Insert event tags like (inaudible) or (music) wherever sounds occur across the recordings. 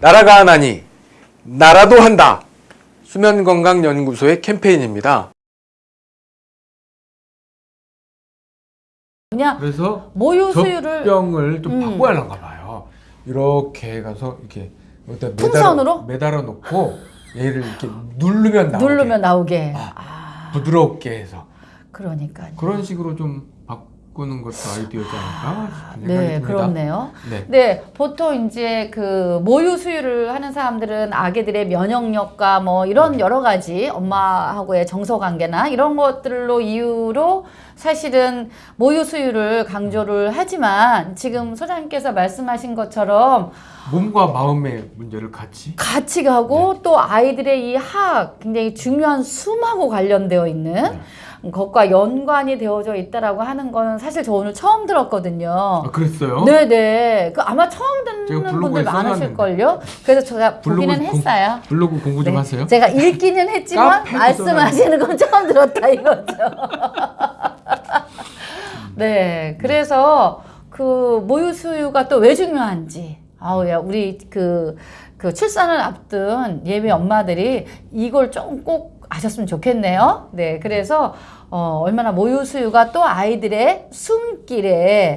나라가 하나니 나라도 한다. 수면건강연구소의 캠페인입니다. 그냥 그래서 모유 수유를 젖병을 좀 음. 바꿔야 하는가 봐요. 이렇게 가서 이렇게 여기다 풍선으로? 매달아, 매달아 놓고 얘를 이렇게 누르면 나오게 누르면 나오게. 아. 아, 부드럽게 해서 그러니까요. 그런 식으로 좀 바꾸는 것도 아이디어지 않을까 생각이 네. 그렇네요. 네. 네, 보통 이제 그 모유 수유를 하는 사람들은 아기들의 면역력과 뭐 이런 네. 여러 가지 엄마하고의 정서 관계나 이런 것들로 이유로 사실은 모유 수유를 강조를 하지만 지금 소장님께서 말씀하신 것처럼 몸과 마음의 문제를 같이 같이 가고 네. 또 아이들의 이 학 굉장히 중요한 숨하고 관련되어 있는 네. 것과 연관이 되어져 있다라고 하는 거는 사실 저 오늘 처음 들었거든요. 아, 그랬어요? 네네. 그 아마 처음 듣는 분들 많으실 써놨는데. 걸요. 그래서 제가 보기는 블로그 공- 했어요. 블로그 공부 좀 네. 하세요. 제가 읽기는 했지만 말씀하시는 건 처음 들었다 이거죠. (laughs) 네. 그래서 그 모유 수유가 또 왜 중요한지. 아우야 우리 그, 그 출산을 앞둔 예비 엄마들이 이걸 좀 꼭 아셨으면 좋겠네요. 네. 그래서 어, 얼마나 모유 수유가 또 아이들의 숨길에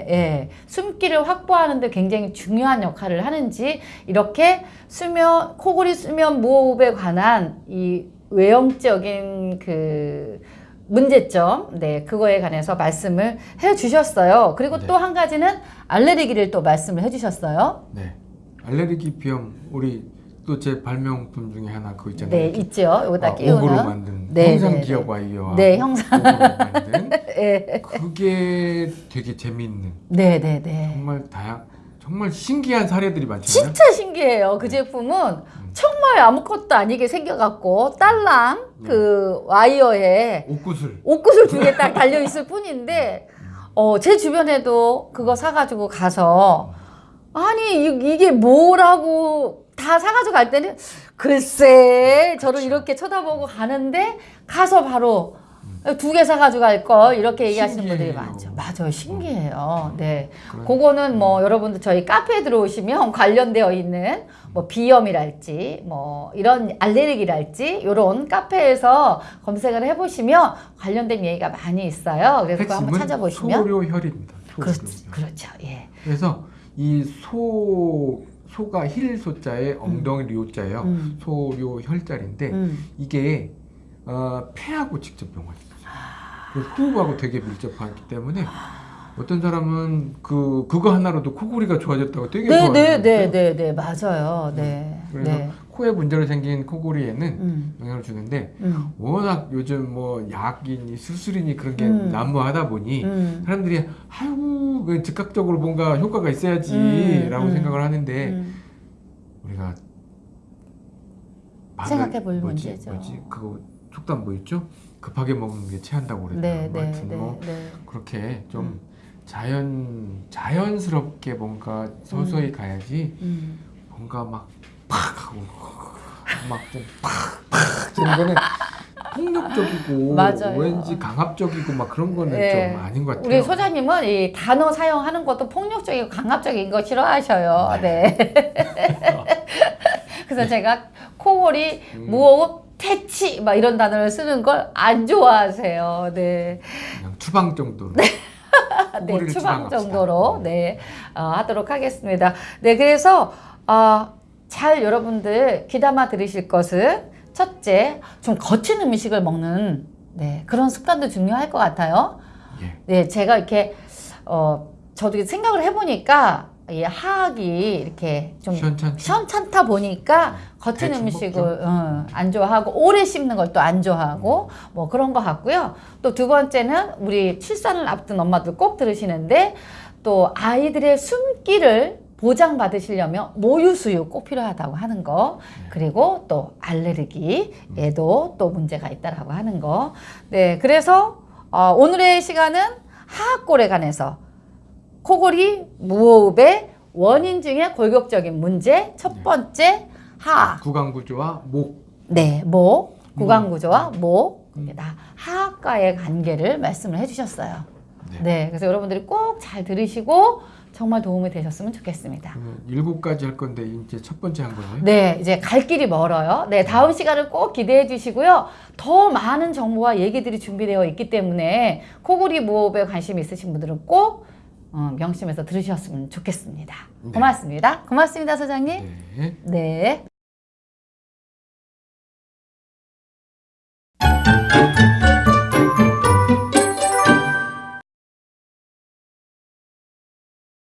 예, 숨길을 확보하는데 굉장히 중요한 역할을 하는지 이렇게 수면 코골이 수면 무호흡에 관한 이 외형적인 그 문제점, 네, 그거에 관해서 말씀을 해 주셨어요. 그리고 네. 또한 가지는 알레르기를 또 말씀을 해 주셨어요. 네. 알레르기 비염 우리 또 제 발명품 중에 하나 그거 있잖아요. 네, 있죠. 여기다 아, 끼우는. 옥으로 만든 네, 형상 네, 네. 기억 와이어와 네, 형상. 옥으로 만든 예. (laughs) 그게 되게 재미있는 네, 네, 네. 정말 다양 정말 신기한 사례들이 많잖아요. 진짜 신기해요. 그 제품은 정말 아무것도 아니게 생겨갖고 딸랑 그 와이어에 옷구슬 옷구슬 두 개 딱 달려 있을 뿐인데 어, 제 주변에도 그거 사가지고 가서 아니 이, 이게 뭐라고 다 사가지고 갈 때는 글쎄 저를 이렇게 쳐다보고 가는데 가서 바로 두 개 사가지고 갈걸 이렇게 얘기하시는 분들이 신기해요. 많죠. 맞아요. 신기해요. 네. 그런- 그거는 뭐 여러분들 저희 카페에 들어오시면 관련되어 있는 뭐 비염이랄지 뭐 이런 알레르기랄지 이런 카페에서 검색을 해보시면 관련된 얘기가 많이 있어요. 그래서 그거 한번 찾아보시면 소료혈입니다. 그렇, 소료혈. 그렇죠. 예. 그래서 이 소 소가 흴 소자에 엉덩이 료자예요. 음. 소료혈자리인데 음. 이게 어, 폐하고 직접 연관있어요. 그래서 호흡하고 되게 밀접하기 때문에 어떤 사람은 그 그거 하나로도 코골이가 좋아졌다고 되게 네, 좋아하는 네, 거예요. 네, 네, 네, 맞아요. 네, 그래서 네. 코에 문제로 생긴 코골이에는 음, 영향을 주는데 음, 워낙 요즘 뭐 약이니 수술이니 그런 게 음. 난무하다 보니 음, 사람들이 아이고 그 즉각적으로 뭔가 효과가 있어야지라고 음, 음. 생각을 하는데 음. 우리가 생각해 볼 뭐지, 문제죠. 뭐지 그거 속담 뭐 있죠? 급하게 먹는 게 체한다고 그랬나? 네, 뭐 네, 하여튼 네, 뭐 네. 그렇게 좀 음. 자연 자연스럽게 뭔가 서서히 가야지 음. 뭔가 막 팍 하고 막좀팍팍 이런 거는 폭력적이고 맞아요. 왠지 강압적이고 막 그런 거는 네. 좀 아닌 것 같아요. 우리 소장님은 이 단어 사용하는 것도 폭력적이고 강압적인 거 싫어하셔요. 네. (laughs) 그래서 제가 코골이, 음. 무호흡, 퇴치 막 이런 단어를 쓰는 걸 안 좋아하세요. 네. 그냥 추방 정도로. 네, (laughs) 코골이를 추방. 정도로 네 어, 하도록 하겠습니다. 네, 그래서 어, 잘 여러분들 귀담아 들으실 것은 첫째, 좀 거친 음식을 먹는 네, 그런 습관도 중요할 것 같아요. 예. 네, 제가 이렇게 어, 저도 생각을 해보니까 이 하악이 이렇게 좀 시원찮죠? 시원찮다 보니까 거친 대충 음식을 먹죠. 어, 안 좋아하고 오래 씹는 걸 또 안 좋아하고 뭐 그런 것 같고요. 또 두 번째는 우리 출산을 앞둔 엄마들 꼭 들으시는데 또 아이들의 숨기를 보장받으시려면 모유 수유 꼭 필요하다고 하는 거. 그리고 또 알레르기에도 또 문제가 있다라고 하는 거. 네, 그래서 어, 오늘의 시간은 하악골에 관해서 코골이 무호흡의 원인 중에 골격적인 문제 첫 번째 하악 구강 구조와 목. 네, 목, 구강 음. 구조와 목, 다 하악과의 관계를 말씀을 해주셨어요. 네. 네, 그래서 여러분들이 꼭 잘 들으시고 정말 도움이 되셨으면 좋겠습니다. 그러면 일곱 가지 할 건데 이제 첫 번째 한 거네요. 네, 이제 갈 길이 멀어요. 네, 다음 시간을 꼭 기대해 주시고요. 더 많은 정보와 얘기들이 준비되어 있기 때문에 코골이 무호흡에 관심 있으신 분들은 꼭 어, 명심해서 들으셨으면 좋겠습니다. 네. 고맙습니다. 고맙습니다, 소장님. 네. 네.